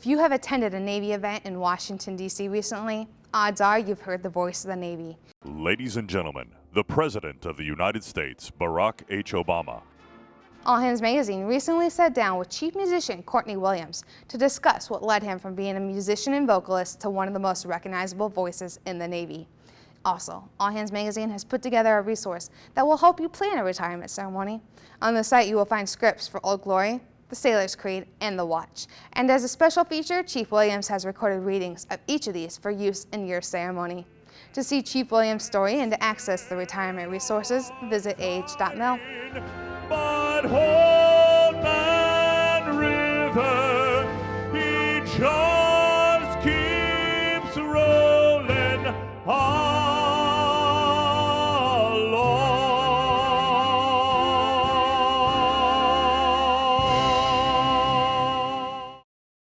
If you have attended a Navy event in Washington, D.C. recently, odds are you've heard the voice of the Navy. Ladies and gentlemen, the President of the United States, Barack H. Obama. All Hands Magazine recently sat down with chief musician Courtney Williams to discuss what led him from being a musician and vocalist to one of the most recognizable voices in the Navy. Also, All Hands Magazine has put together a resource that will help you plan a retirement ceremony. On the site, you will find scripts for Old Glory, the Sailor's Creed, and the Watch. And as a special feature, Chief Williams has recorded readings of each of these for use in your ceremony. To see Chief Williams' story and to access the retirement resources, visit ah.mil.